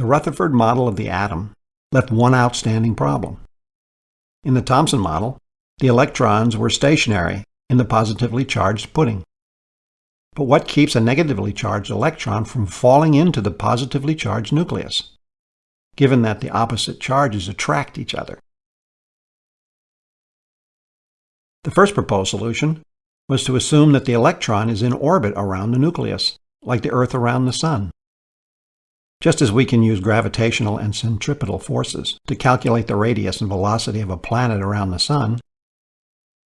The Rutherford model of the atom left one outstanding problem. In the Thomson model, the electrons were stationary in the positively charged pudding. But what keeps a negatively charged electron from falling into the positively charged nucleus, given that the opposite charges attract each other? The first proposed solution was to assume that the electron is in orbit around the nucleus, like the Earth around the Sun. Just as we can use gravitational and centripetal forces to calculate the radius and velocity of a planet around the Sun,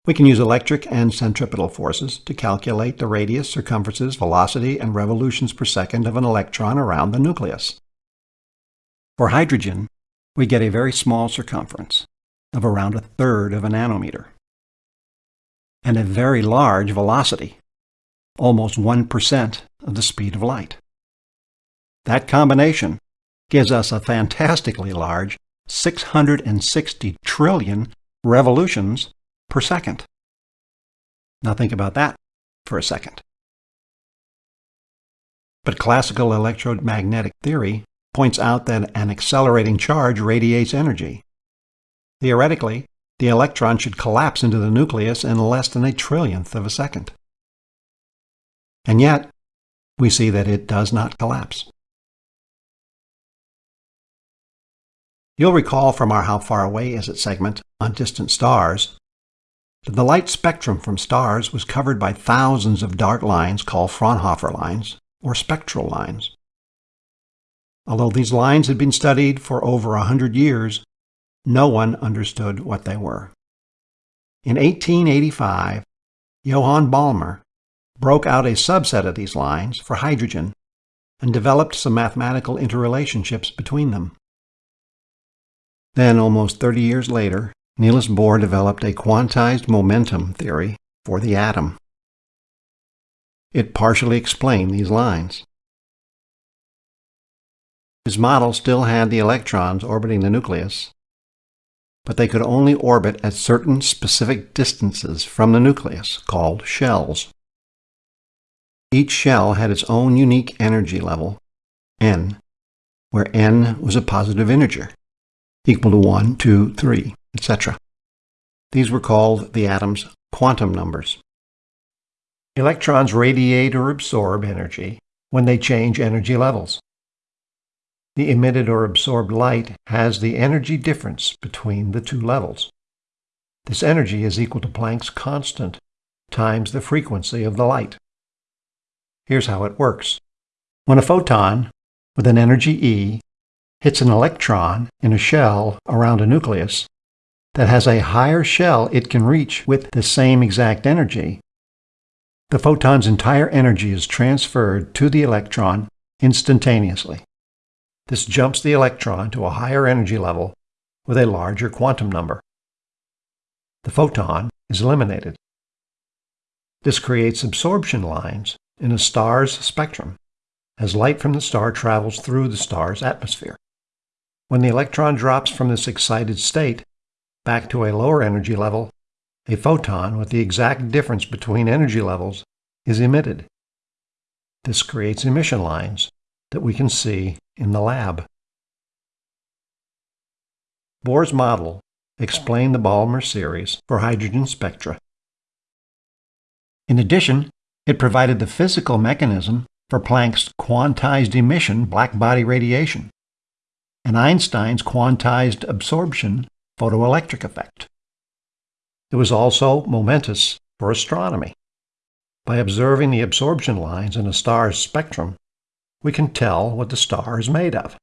we can use electric and centripetal forces to calculate the radius, circumferences, velocity, and revolutions per second of an electron around the nucleus. For hydrogen, we get a very small circumference of around a third of a nanometer and a very large velocity, almost 1% of the speed of light. That combination gives us a fantastically large 660 trillion revolutions per second. Now think about that for a second. But classical electromagnetic theory points out that an accelerating charge radiates energy. Theoretically, the electron should collapse into the nucleus in less than a trillionth of a second. And yet, we see that it does not collapse. You'll recall from our How Far Away Is It segment on distant stars that the light spectrum from stars was covered by thousands of dark lines called Fraunhofer lines, or spectral lines. Although these lines had been studied for over a hundred years, no one understood what they were. In 1885, Johann Balmer broke out a subset of these lines for hydrogen and developed some mathematical interrelationships between them. Then, almost 30 years later, Niels Bohr developed a quantized momentum theory for the atom. It partially explained these lines. His model still had the electrons orbiting the nucleus, but they could only orbit at certain specific distances from the nucleus, called shells. Each shell had its own unique energy level, n, where n was a positive integer, equal to 1, 2, 3, etc. These were called the atom's quantum numbers. Electrons radiate or absorb energy when they change energy levels. The emitted or absorbed light has the energy difference between the two levels. This energy is equal to Planck's constant times the frequency of the light. Here's how it works. When a photon with an energy E hits an electron in a shell around a nucleus that has a higher shell it can reach with the same exact energy, the photon's entire energy is transferred to the electron instantaneously. This jumps the electron to a higher energy level with a larger quantum number. The photon is eliminated. This creates absorption lines in a star's spectrum as light from the star travels through the star's atmosphere. When the electron drops from this excited state back to a lower energy level, a photon with the exact difference between energy levels is emitted. This creates emission lines that we can see in the lab. Bohr's model explained the Balmer series for hydrogen spectra. In addition, it provided the physical mechanism for Planck's quantized emission blackbody radiation and Einstein's quantized absorption photoelectric effect. It was also momentous for astronomy. By observing the absorption lines in a star's spectrum, we can tell what the star is made of.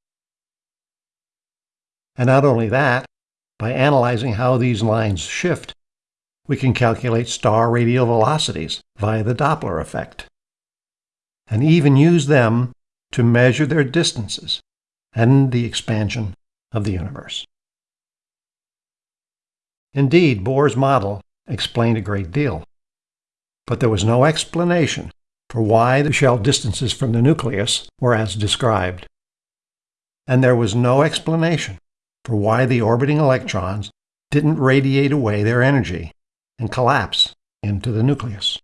And not only that, by analyzing how these lines shift, we can calculate star radial velocities via the Doppler effect, and even use them to measure their distances and the expansion of the universe. Indeed, Bohr's model explained a great deal, but there was no explanation for why the shell distances from the nucleus were as described. And there was no explanation for why the orbiting electrons didn't radiate away their energy and collapse into the nucleus.